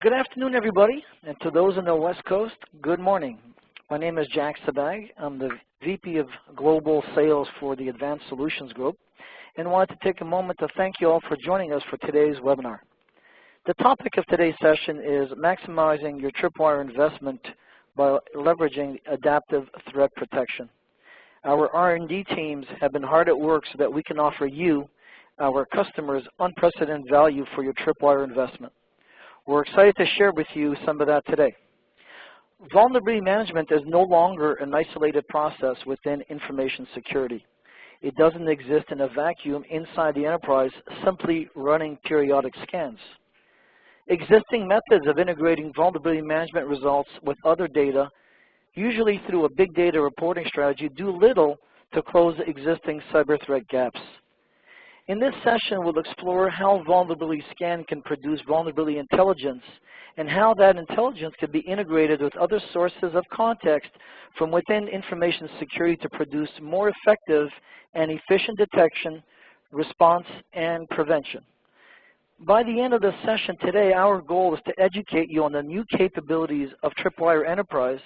Good afternoon, everybody, and to those on the West Coast, good morning. My name is Jack Sabag. I'm the VP of Global Sales for the Advanced Solutions Group, and wanted to take a moment to thank you all for joining us for today's webinar. The topic of today's session is maximizing your tripwire investment by leveraging adaptive threat protection. Our R&D teams have been hard at work so that we can offer you, our customers, unprecedented value for your tripwire investment. We're excited to share with you some of that today. Vulnerability management is no longer an isolated process within information security. It doesn't exist in a vacuum inside the enterprise simply running periodic scans. Existing methods of integrating vulnerability management results with other data, usually through a big data reporting strategy, do little to close existing cyber threat gaps. In this session, we'll explore how vulnerability scan can produce vulnerability intelligence and how that intelligence can be integrated with other sources of context from within information security to produce more effective and efficient detection, response, and prevention. By the end of the session today, our goal is to educate you on the new capabilities of Tripwire Enterprise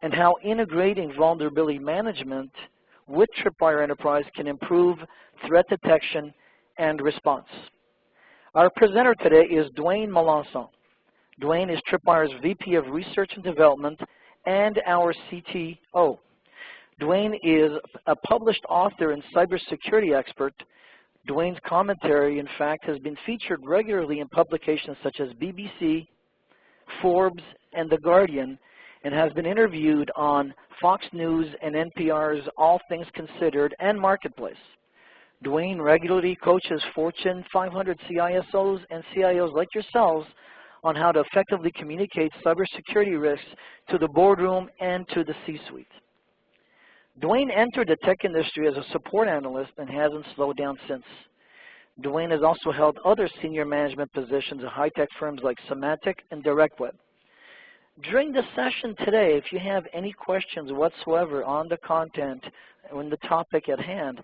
and how integrating vulnerability management with Tripwire Enterprise can improve threat detection and response. Our presenter today is Dwayne Melançon. Dwayne is Tripwire's VP of Research and Development and our CTO. Dwayne is a published author and cybersecurity expert. Dwayne's commentary, in fact, has been featured regularly in publications such as BBC, Forbes, and The Guardian, and has been interviewed on Fox News and NPR's All Things Considered and Marketplace. Dwayne regularly coaches Fortune 500 CISOs and CIOs like yourselves on how to effectively communicate cybersecurity risks to the boardroom and to the C-suite. Dwayne entered the tech industry as a support analyst and hasn't slowed down since. Dwayne has also held other senior management positions at high-tech firms like Symantec and DirectWeb. During the session today, if you have any questions whatsoever on the content on the topic at hand,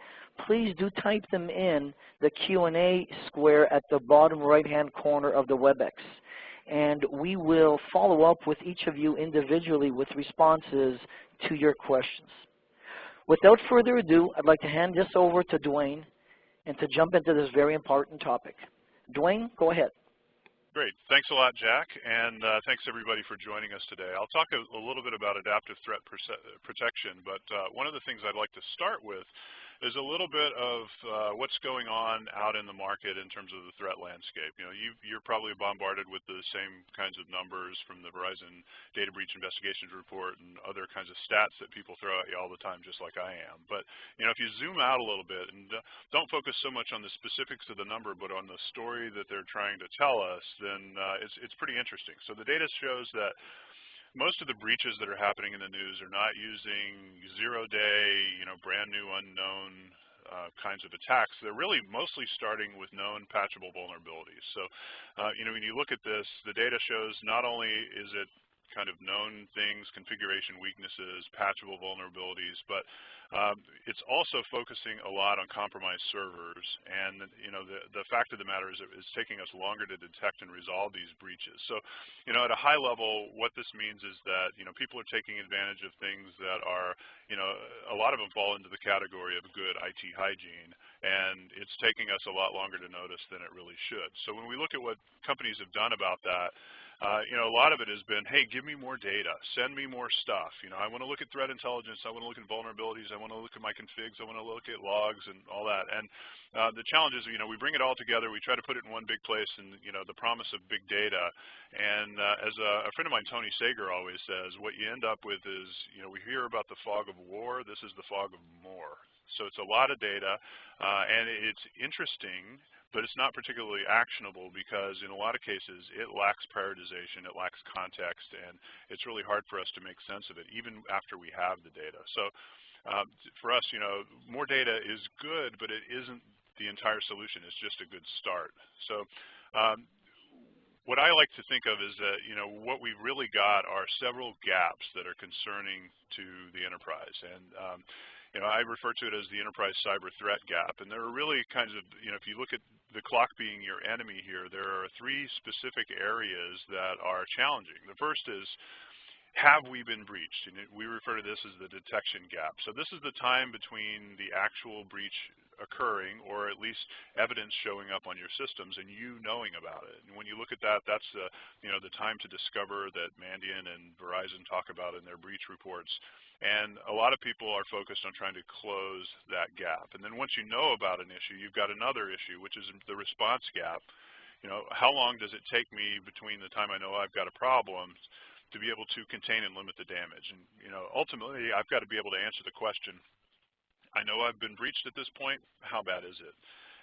please do type them in the Q&A square at the bottom right-hand corner of the WebEx. And we will follow up with each of you individually with responses to your questions. Without further ado, I'd like to hand this over to Dwayne and to jump into this very important topic. Dwayne, go ahead. Great. Thanks a lot, Jack, and uh, thanks everybody for joining us today. I'll talk a, a little bit about adaptive threat protection, but uh, one of the things I'd like to start with is a little bit of uh, what's going on out in the market in terms of the threat landscape. You know, you are probably bombarded with the same kinds of numbers from the Verizon Data Breach Investigations Report and other kinds of stats that people throw at you all the time, just like I am. But you know, if you zoom out a little bit and don't focus so much on the specifics of the number, but on the story that they're trying to tell us, then uh, it's it's pretty interesting. So the data shows that most of the breaches that are happening in the news are not using zero-day, you know, brand new unknown uh, kinds of attacks. They're really mostly starting with known patchable vulnerabilities. So, uh, you know, when you look at this, the data shows not only is it kind of known things, configuration weaknesses, patchable vulnerabilities, but um, it's also focusing a lot on compromised servers. And you know, the, the fact of the matter is it's taking us longer to detect and resolve these breaches. So, you know, at a high level, what this means is that you know people are taking advantage of things that are, you know, a lot of them fall into the category of good IT hygiene, and it's taking us a lot longer to notice than it really should. So when we look at what companies have done about that, uh, you know, a lot of it has been, hey, give me more data, send me more stuff. You know, I want to look at threat intelligence, I want to look at vulnerabilities, I want to look at my configs, I want to look at logs and all that. And uh, the challenge is, you know, we bring it all together, we try to put it in one big place, and you know, the promise of big data. And uh, as a, a friend of mine, Tony Sager, always says, what you end up with is, you know, we hear about the fog of war. This is the fog of more. So it's a lot of data, uh, and it's interesting but it's not particularly actionable because in a lot of cases it lacks prioritization, it lacks context, and it's really hard for us to make sense of it even after we have the data. So um, for us, you know, more data is good, but it isn't the entire solution. It's just a good start. So um, what I like to think of is that, you know, what we've really got are several gaps that are concerning to the enterprise. And um, you know, I refer to it as the enterprise cyber threat gap. And there are really kinds of, you know, if you look at the clock being your enemy here, there are three specific areas that are challenging. The first is, have we been breached? And we refer to this as the detection gap. So this is the time between the actual breach occurring or at least evidence showing up on your systems and you knowing about it. And when you look at that, that's the, you know, the time to discover that Mandiant and Verizon talk about in their breach reports. And a lot of people are focused on trying to close that gap. And then once you know about an issue, you've got another issue, which is the response gap. You know, how long does it take me between the time I know I've got a problem to be able to contain and limit the damage? And, you know, ultimately, I've got to be able to answer the question, I know I've been breached at this point, how bad is it?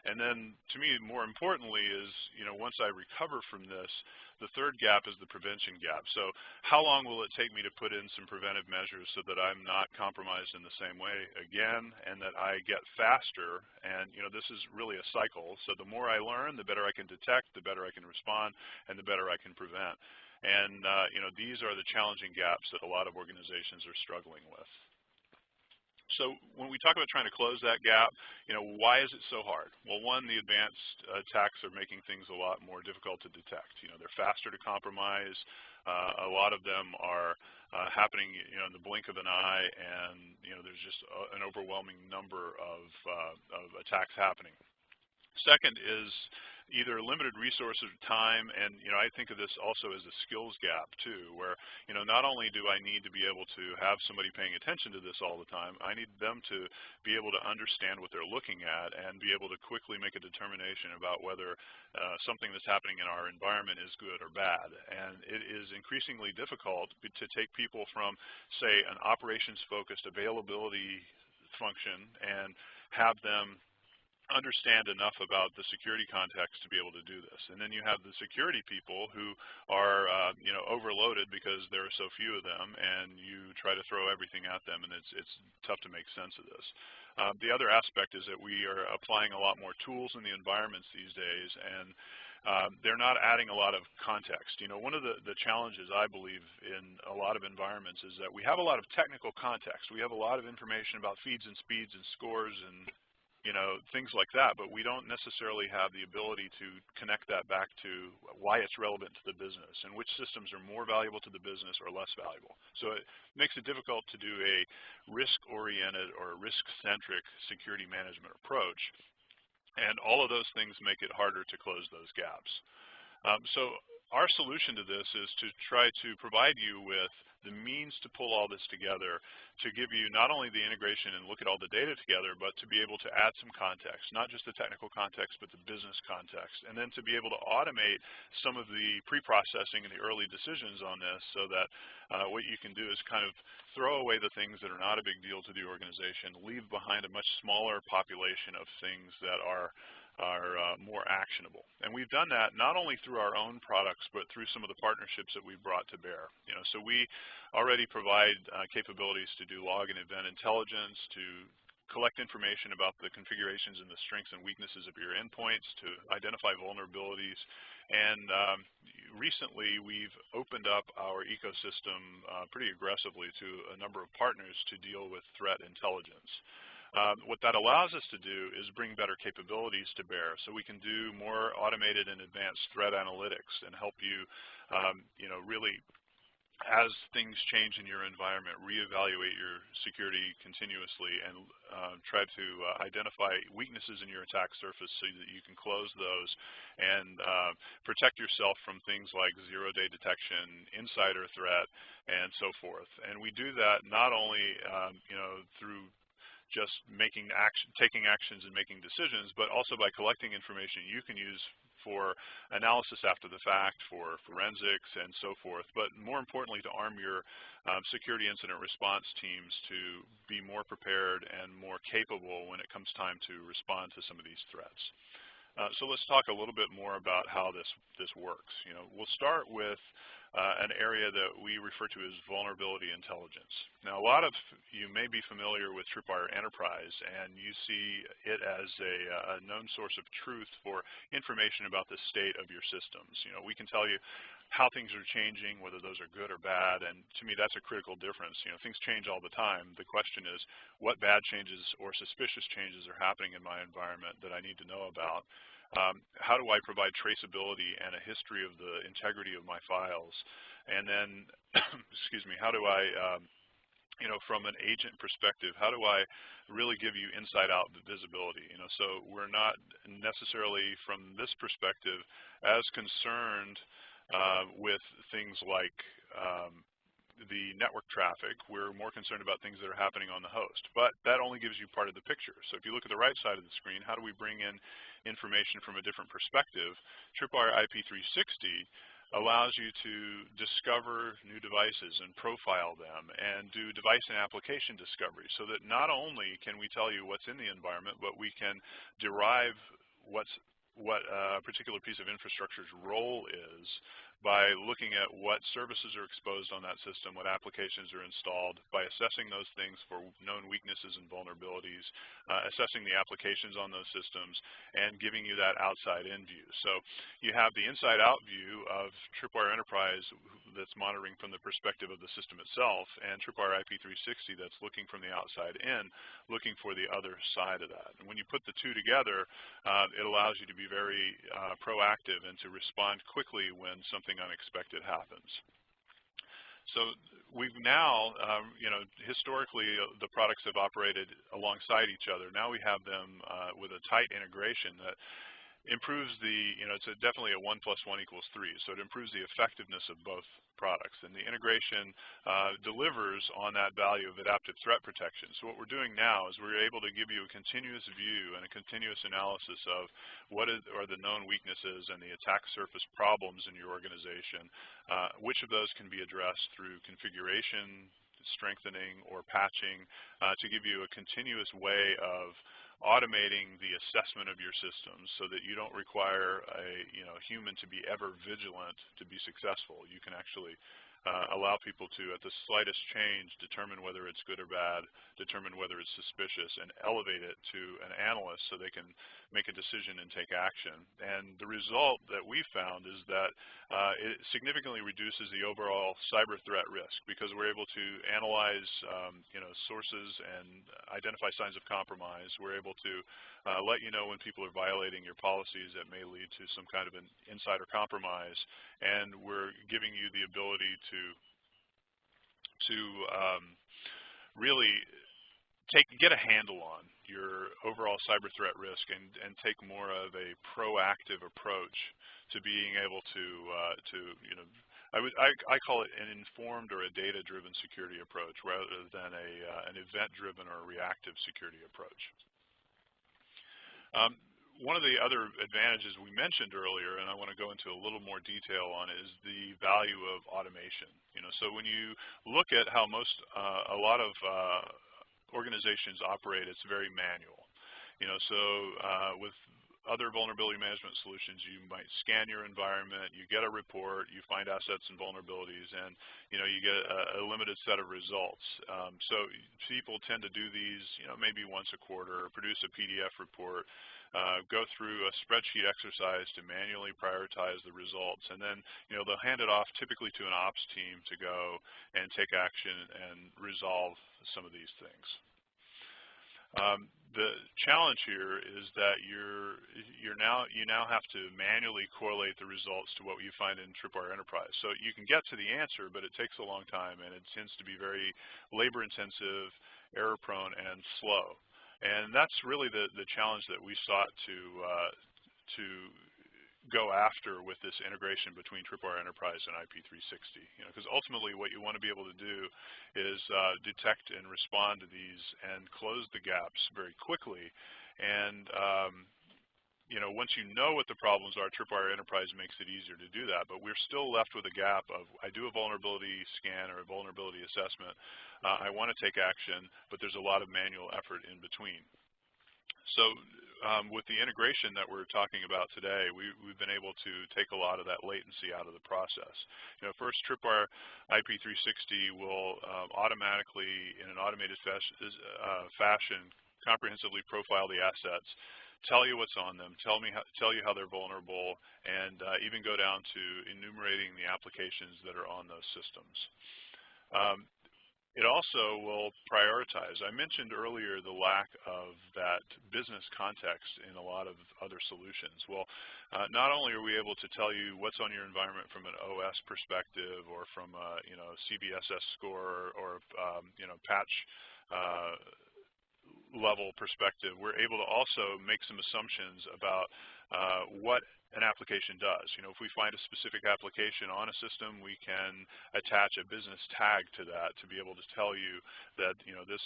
And then to me, more importantly is, you know, once I recover from this, the third gap is the prevention gap. So how long will it take me to put in some preventive measures so that I'm not compromised in the same way again and that I get faster? And, you know, this is really a cycle. So the more I learn, the better I can detect, the better I can respond, and the better I can prevent. And, uh, you know, these are the challenging gaps that a lot of organizations are struggling with. So when we talk about trying to close that gap, you know, why is it so hard? Well, one, the advanced attacks are making things a lot more difficult to detect. You know, they're faster to compromise. Uh, a lot of them are uh, happening, you know, in the blink of an eye, and you know, there's just a, an overwhelming number of, uh, of attacks happening. Second is either limited resources of time, and you know I think of this also as a skills gap too, where you know not only do I need to be able to have somebody paying attention to this all the time, I need them to be able to understand what they're looking at and be able to quickly make a determination about whether uh, something that's happening in our environment is good or bad. And it is increasingly difficult to take people from, say, an operations-focused availability function and have them understand enough about the security context to be able to do this. And then you have the security people who are uh, you know overloaded because there are so few of them, and you try to throw everything at them, and it's it's tough to make sense of this. Uh, the other aspect is that we are applying a lot more tools in the environments these days, and um, they're not adding a lot of context. You know, one of the, the challenges I believe in a lot of environments is that we have a lot of technical context. We have a lot of information about feeds and speeds and scores and you know, things like that, but we don't necessarily have the ability to connect that back to why it's relevant to the business and which systems are more valuable to the business or less valuable. So it makes it difficult to do a risk-oriented or risk-centric security management approach. And all of those things make it harder to close those gaps. Um, so our solution to this is to try to provide you with the means to pull all this together to give you not only the integration and look at all the data together, but to be able to add some context, not just the technical context, but the business context, and then to be able to automate some of the pre-processing and the early decisions on this so that uh, what you can do is kind of throw away the things that are not a big deal to the organization, leave behind a much smaller population of things that are are uh, more actionable. And we've done that not only through our own products, but through some of the partnerships that we've brought to bear. You know, so we already provide uh, capabilities to do log and event intelligence, to collect information about the configurations and the strengths and weaknesses of your endpoints, to identify vulnerabilities. And um, recently, we've opened up our ecosystem uh, pretty aggressively to a number of partners to deal with threat intelligence. Um, what that allows us to do is bring better capabilities to bear so we can do more automated and advanced threat analytics and help you, um, you know, really as things change in your environment, reevaluate your security continuously and uh, try to uh, identify weaknesses in your attack surface so that you can close those and uh, protect yourself from things like zero-day detection, insider threat, and so forth. And we do that not only um, you know, through just making action, taking actions and making decisions, but also by collecting information you can use for analysis after the fact, for forensics, and so forth. But more importantly, to arm your um, security incident response teams to be more prepared and more capable when it comes time to respond to some of these threats. Uh, so let's talk a little bit more about how this this works. You know, we'll start with uh, an area that we refer to as vulnerability intelligence. Now, a lot of you may be familiar with Tripwire Enterprise, and you see it as a, a known source of truth for information about the state of your systems. You know, we can tell you how things are changing, whether those are good or bad, and to me that's a critical difference. You know, things change all the time. The question is what bad changes or suspicious changes are happening in my environment that I need to know about. Um, how do I provide traceability and a history of the integrity of my files? And then, excuse me, how do I um, you know, from an agent perspective, how do I really give you inside-out visibility? You know, so we're not necessarily from this perspective as concerned uh, with things like um, the network traffic. We're more concerned about things that are happening on the host. But that only gives you part of the picture. So if you look at the right side of the screen, how do we bring in information from a different perspective? Tripwire IP360 allows you to discover new devices and profile them and do device and application discovery so that not only can we tell you what's in the environment, but we can derive what's what a particular piece of infrastructure's role is by looking at what services are exposed on that system, what applications are installed, by assessing those things for known weaknesses and vulnerabilities, uh, assessing the applications on those systems, and giving you that outside-in view. So you have the inside-out view of Tripwire Enterprise that's monitoring from the perspective of the system itself, and Tripwire IP360 that's looking from the outside in, looking for the other side of that. And when you put the two together, uh, it allows you to be very uh, proactive and to respond quickly when something unexpected happens. So we've now, um, you know, historically uh, the products have operated alongside each other. Now we have them uh, with a tight integration that improves the, you know, it's a definitely a 1 plus 1 equals 3. So it improves the effectiveness of both products. And the integration uh, delivers on that value of adaptive threat protection. So what we're doing now is we're able to give you a continuous view and a continuous analysis of what is, are the known weaknesses and the attack surface problems in your organization. Uh, which of those can be addressed through configuration, strengthening, or patching uh, to give you a continuous way of automating the assessment of your systems so that you don't require a you know human to be ever vigilant to be successful. You can actually uh, allow people to, at the slightest change, determine whether it's good or bad, determine whether it's suspicious, and elevate it to an analyst so they can make a decision and take action. And the result that we found is that uh, it significantly reduces the overall cyber threat risk because we're able to analyze um, you know, sources and identify signs of compromise. We're able to uh, let you know when people are violating your policies that may lead to some kind of an insider compromise. And we're giving you the ability to, to um, really take get a handle on your overall cyber threat risk and, and take more of a proactive approach to being able to uh, to you know I would I, I call it an informed or a data driven security approach rather than a uh, an event driven or reactive security approach. Um, one of the other advantages we mentioned earlier, and I want to go into a little more detail on, is the value of automation. You know, so when you look at how most, uh, a lot of uh, organizations operate, it's very manual. You know, so uh, with other vulnerability management solutions, you might scan your environment, you get a report, you find assets and vulnerabilities, and you know you get a, a limited set of results. Um, so people tend to do these, you know, maybe once a quarter, produce a PDF report, uh, go through a spreadsheet exercise to manually prioritize the results, and then you know they'll hand it off typically to an ops team to go and take action and resolve some of these things. Um, the challenge here is that you're you're now you now have to manually correlate the results to what you find in Tripwire Enterprise. So you can get to the answer, but it takes a long time, and it tends to be very labor-intensive, error-prone, and slow. And that's really the the challenge that we sought to uh, to go after with this integration between Tripwire Enterprise and IP360. You know, because ultimately what you want to be able to do is uh, detect and respond to these and close the gaps very quickly. And um, you know, once you know what the problems are, Tripwire Enterprise makes it easier to do that. But we're still left with a gap of I do a vulnerability scan or a vulnerability assessment. Uh, I want to take action, but there's a lot of manual effort in between. So um, with the integration that we're talking about today, we, have been able to take a lot of that latency out of the process. You know, first, Tripwire IP360 will um, automatically, in an automated uh, fashion, comprehensively profile the assets, tell you what's on them, tell me how, tell you how they're vulnerable, and uh, even go down to enumerating the applications that are on those systems. Um, it also will prioritize. I mentioned earlier the lack of that business context in a lot of other solutions. Well, uh, not only are we able to tell you what's on your environment from an OS perspective or from a you know CVSS score or, um, you know patch uh, level perspective, we're able to also make some assumptions about uh, what an application does. You know, if we find a specific application on a system, we can attach a business tag to that to be able to tell you that, you know, this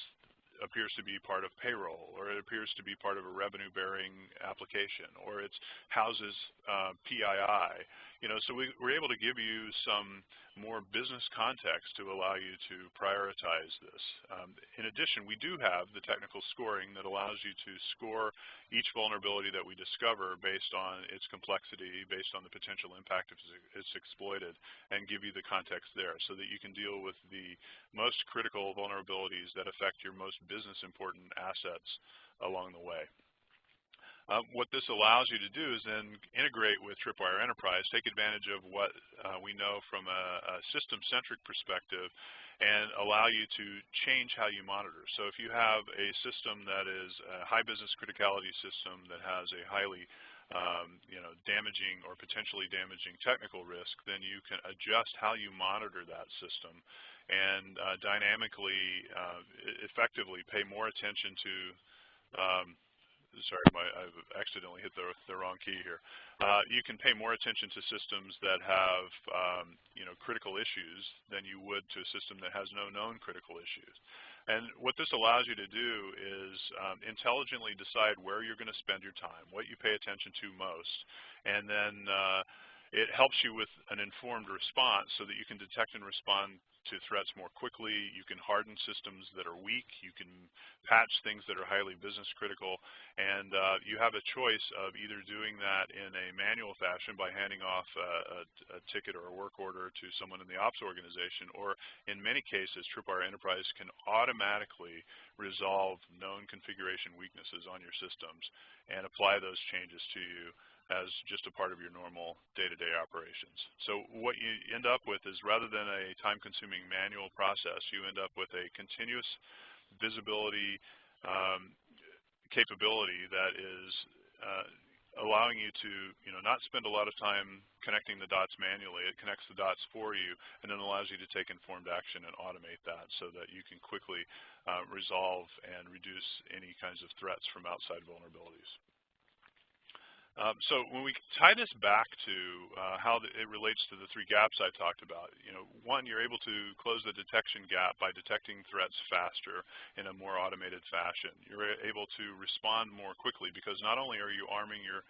appears to be part of payroll, or it appears to be part of a revenue-bearing application, or it houses uh, PII. You know, so we, we're able to give you some more business context to allow you to prioritize this. Um, in addition, we do have the technical scoring that allows you to score each vulnerability that we discover based on its complexity, based on the potential impact if it's exploited, and give you the context there so that you can deal with the most critical vulnerabilities that affect your most business important assets along the way. Um, what this allows you to do is then integrate with Tripwire Enterprise, take advantage of what uh, we know from a, a system-centric perspective, and allow you to change how you monitor. So if you have a system that is a high business criticality system that has a highly um, you know, damaging or potentially damaging technical risk, then you can adjust how you monitor that system and uh, dynamically, uh, effectively pay more attention to um, sorry, my, I've accidentally hit the, the wrong key here. Uh, you can pay more attention to systems that have um, you know, critical issues than you would to a system that has no known critical issues. And what this allows you to do is um, intelligently decide where you're going to spend your time, what you pay attention to most, and then uh, it helps you with an informed response so that you can detect and respond to threats more quickly. You can harden systems that are weak. You can patch things that are highly business critical. And uh, you have a choice of either doing that in a manual fashion by handing off a, a, a, ticket or a work order to someone in the ops organization, or in many cases, Tripwire Enterprise can automatically resolve known configuration weaknesses on your systems and apply those changes to you as just a part of your normal day-to-day -day operations. So what you end up with is rather than a time-consuming manual process, you end up with a continuous visibility um, capability that is uh, allowing you to you know, not spend a lot of time connecting the dots manually. It connects the dots for you and then allows you to take informed action and automate that so that you can quickly uh, resolve and reduce any kinds of threats from outside vulnerabilities. Um, so when we tie this back to uh, how the, it relates to the three gaps I talked about, you know, one, you're able to close the detection gap by detecting threats faster in a more automated fashion. You're able to respond more quickly because not only are you arming your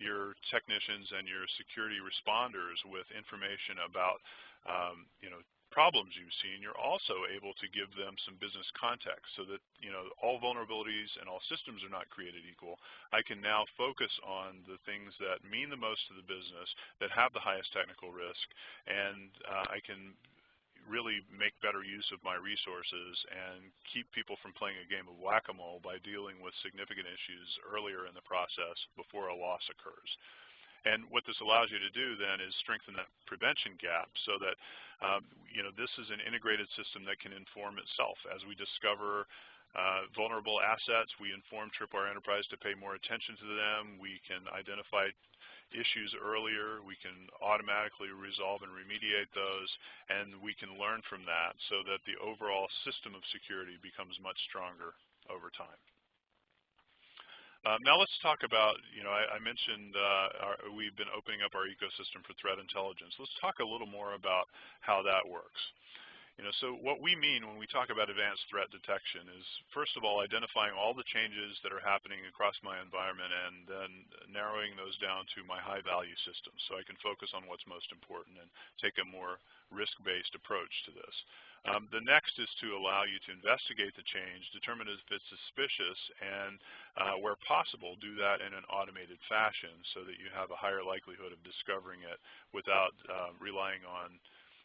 your technicians and your security responders with information about um, you know problems you've seen, you're also able to give them some business context so that you know all vulnerabilities and all systems are not created equal. I can now focus on the things that mean the most to the business, that have the highest technical risk, and uh, I can really make better use of my resources and keep people from playing a game of whack-a-mole by dealing with significant issues earlier in the process before a loss occurs. And what this allows you to do then is strengthen that prevention gap so that um, you know this is an integrated system that can inform itself. As we discover uh, vulnerable assets, we inform Tripwire Enterprise to pay more attention to them. We can identify issues earlier. We can automatically resolve and remediate those, and we can learn from that so that the overall system of security becomes much stronger over time. Um, now let's talk about, you know, I, I mentioned uh, our, we've been opening up our ecosystem for threat intelligence. Let's talk a little more about how that works. You know, so what we mean when we talk about advanced threat detection is, first of all, identifying all the changes that are happening across my environment and then narrowing those down to my high-value systems so I can focus on what's most important and take a more risk-based approach to this. Um, the next is to allow you to investigate the change, determine if it's suspicious, and uh, where possible, do that in an automated fashion so that you have a higher likelihood of discovering it without uh, relying on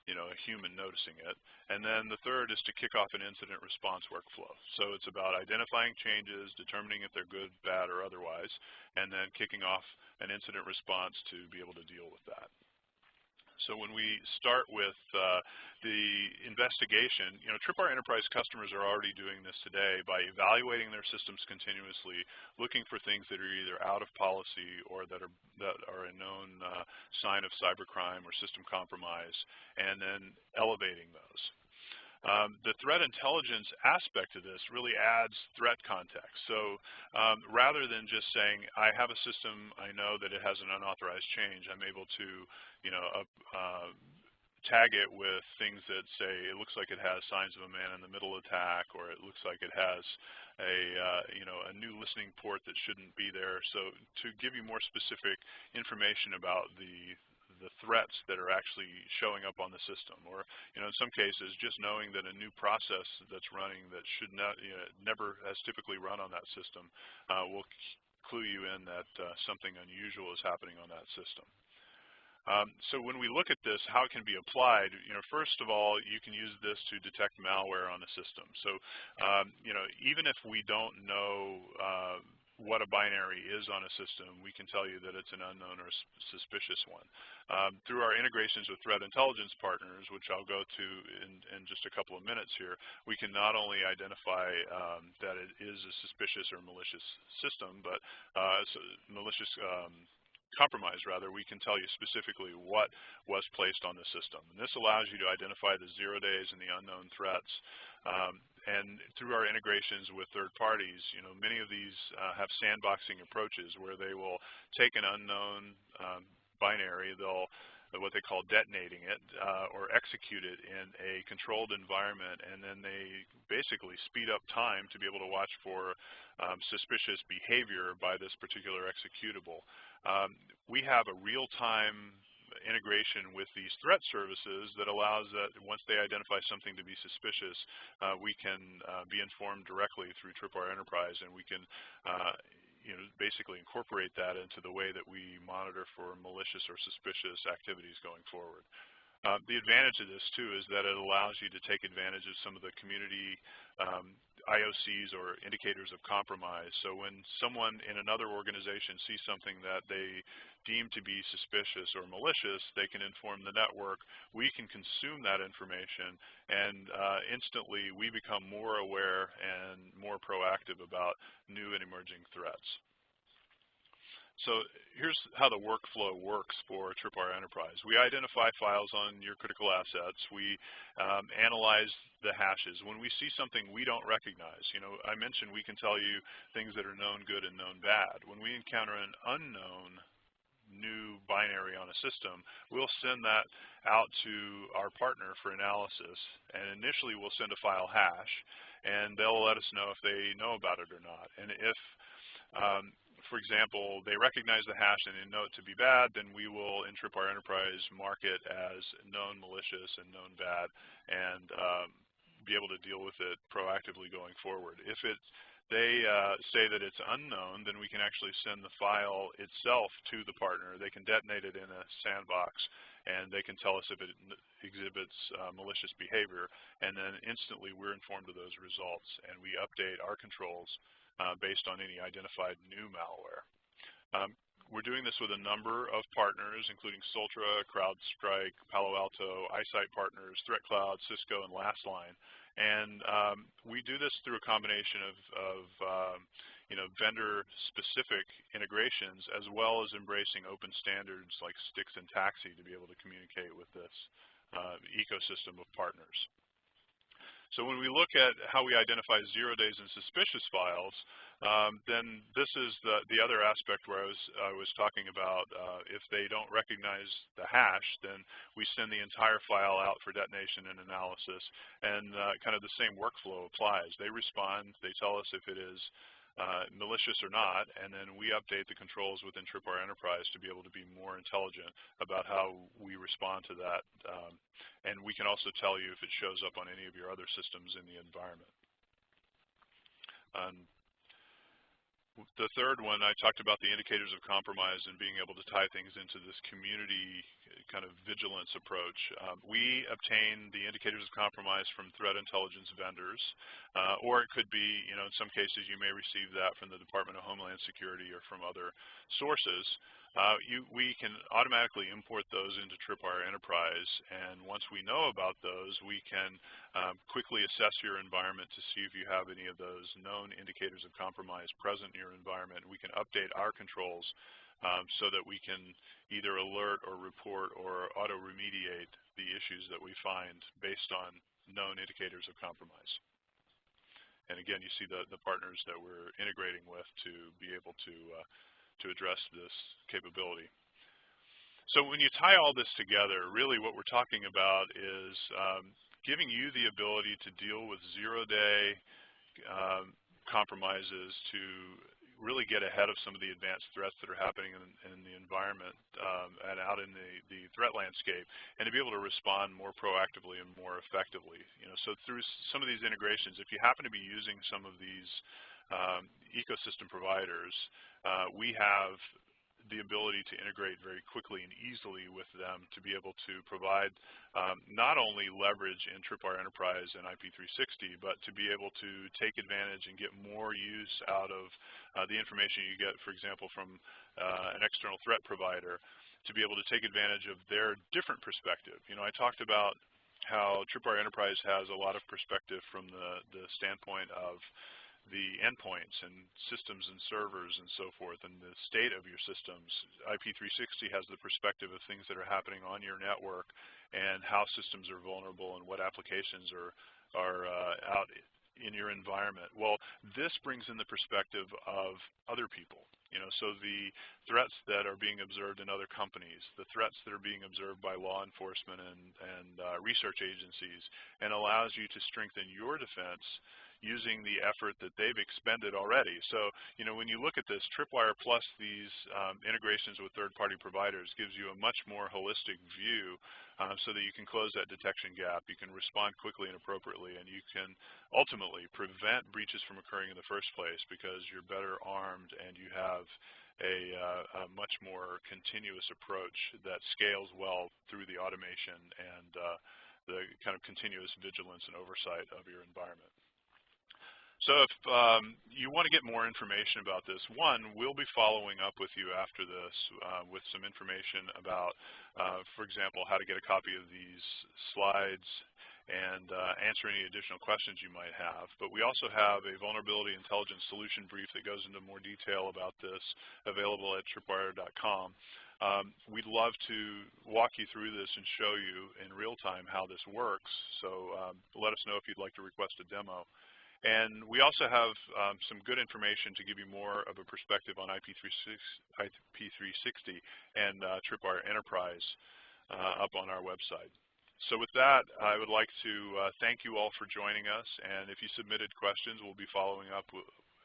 you know, a human noticing it. And then the third is to kick off an incident response workflow. So it's about identifying changes, determining if they're good, bad, or otherwise, and then kicking off an incident response to be able to deal with that. So when we start with uh, the investigation, you know, Tripwire Enterprise customers are already doing this today by evaluating their systems continuously, looking for things that are either out of policy or that are that are a known uh, sign of cybercrime or system compromise, and then elevating those. Um, the threat intelligence aspect of this really adds threat context. So um, rather than just saying, I have a system, I know that it has an unauthorized change, I'm able to, you know, uh, tag it with things that say it looks like it has signs of a man-in-the-middle attack, or it looks like it has a uh, you know a new listening port that shouldn't be there. So to give you more specific information about the the threats that are actually showing up on the system. Or, you know, in some cases, just knowing that a new process that's running that should not, you know, never has typically run on that system uh, will clue you in that uh, something unusual is happening on that system. Um, so when we look at this, how it can be applied, you know, first of all, you can use this to detect malware on a system. So, um, you know, even if we don't know uh, what a binary is on a system, we can tell you that it's an unknown or suspicious one. Um, through our integrations with threat intelligence partners, which I'll go to in, in just a couple of minutes here, we can not only identify um, that it is a suspicious or malicious system, but uh, malicious um, compromise rather, we can tell you specifically what was placed on the system. And this allows you to identify the zero days and the unknown threats. Um, and through our integrations with third parties, you know, many of these uh, have sandboxing approaches where they will take an unknown um, binary, they'll what they call detonating it uh, or execute it in a controlled environment, and then they basically speed up time to be able to watch for um, suspicious behavior by this particular executable. Um, we have a real-time integration with these threat services that allows that once they identify something to be suspicious, uh, we can uh, be informed directly through Tripwire Enterprise, and we can uh, you know, basically incorporate that into the way that we monitor for malicious or suspicious activities going forward. Uh, the advantage of this too is that it allows you to take advantage of some of the community um, IOCs or indicators of compromise. So when someone in another organization sees something that they deem to be suspicious or malicious, they can inform the network. We can consume that information, and uh, instantly we become more aware and more proactive about new and emerging threats. So here's how the workflow works for Tripwire Enterprise. We identify files on your critical assets. We um, analyze the hashes. When we see something we don't recognize, you know, I mentioned we can tell you things that are known good and known bad. When we encounter an unknown new binary on a system, we'll send that out to our partner for analysis. And initially we'll send a file hash, and they'll let us know if they know about it or not. And if um, for example, they recognize the hash and they know it to be bad, then we will, in Tripwire Enterprise, mark it as known malicious and known bad and um, be able to deal with it proactively going forward. If it, they uh, say that it's unknown, then we can actually send the file itself to the partner. They can detonate it in a sandbox, and they can tell us if it exhibits uh, malicious behavior, and then instantly we're informed of those results, and we update our controls uh, based on any identified new malware. Um, we're doing this with a number of partners, including Soltra, CrowdStrike, Palo Alto, iSight Partners, ThreatCloud, Cisco, and Lastline. And um, we do this through a combination of, of um, you know, vendor-specific integrations, as well as embracing open standards like STIX and TAXII to be able to communicate with this uh, ecosystem of partners. So when we look at how we identify zero days and suspicious files, um, then this is the, the other aspect where I was, I was talking about uh, if they don't recognize the hash, then we send the entire file out for detonation and analysis, and uh, kind of the same workflow applies. They respond, they tell us if it is uh, malicious or not, and then we update the controls within Tripwire Enterprise to be able to be more intelligent about how we respond to that. Um, and we can also tell you if it shows up on any of your other systems in the environment. Um, the third one, I talked about the indicators of compromise and being able to tie things into this community kind of vigilance approach. Um, we obtain the indicators of compromise from threat intelligence vendors, uh, or it could be, you know, in some cases you may receive that from the Department of Homeland Security or from other sources. Uh, you, we can automatically import those into Tripwire Enterprise, and once we know about those, we can um, quickly assess your environment to see if you have any of those known indicators of compromise present in your environment. We can update our controls um, so that we can either alert or report or auto-remediate the issues that we find based on known indicators of compromise. And again, you see the, the partners that we're integrating with to be able to uh, to address this capability. So when you tie all this together, really what we're talking about is um, giving you the ability to deal with zero-day um, compromises to really get ahead of some of the advanced threats that are happening in, in the environment um, and out in the, the threat landscape, and to be able to respond more proactively and more effectively. You know, so through some of these integrations, if you happen to be using some of these um, ecosystem providers, uh, we have the ability to integrate very quickly and easily with them to be able to provide um, not only leverage in Tripwire Enterprise and IP360, but to be able to take advantage and get more use out of uh, the information you get, for example, from uh, an external threat provider, to be able to take advantage of their different perspective. You know, I talked about how Tripwire Enterprise has a lot of perspective from the, the standpoint of the endpoints and systems and servers and so forth and the state of your systems. IP360 has the perspective of things that are happening on your network and how systems are vulnerable and what applications are, are uh, out in your environment. Well, this brings in the perspective of other people. You know, so the threats that are being observed in other companies, the threats that are being observed by law enforcement and, and uh, research agencies, and allows you to strengthen your defense using the effort that they've expended already. So, you know, when you look at this, Tripwire plus these um, integrations with third-party providers gives you a much more holistic view uh, so that you can close that detection gap, you can respond quickly and appropriately, and you can ultimately prevent breaches from occurring in the first place because you're better armed and you have a, uh, a, much more continuous approach that scales well through the automation and uh, the kind of continuous vigilance and oversight of your environment. So if um, you want to get more information about this, one, we'll be following up with you after this uh, with some information about, uh, for example, how to get a copy of these slides and uh, answer any additional questions you might have. But we also have a vulnerability intelligence solution brief that goes into more detail about this available at tripwire.com. Um, we'd love to walk you through this and show you in real time how this works. So um, let us know if you'd like to request a demo. And we also have um, some good information to give you more of a perspective on IP360 and uh, Tripwire Enterprise uh, up on our website. So with that, I would like to uh, thank you all for joining us. And if you submitted questions, we'll be following up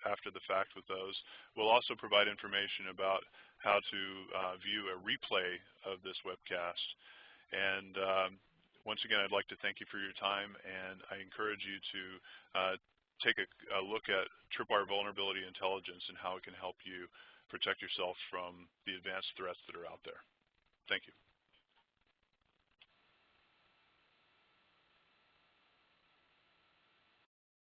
after the fact with those. We'll also provide information about how to uh, view a replay of this webcast. And um, once again, I'd like to thank you for your time, and I encourage you to uh, take a, a look at Tripwire Vulnerability Intelligence and how it can help you protect yourself from the advanced threats that are out there. Thank you.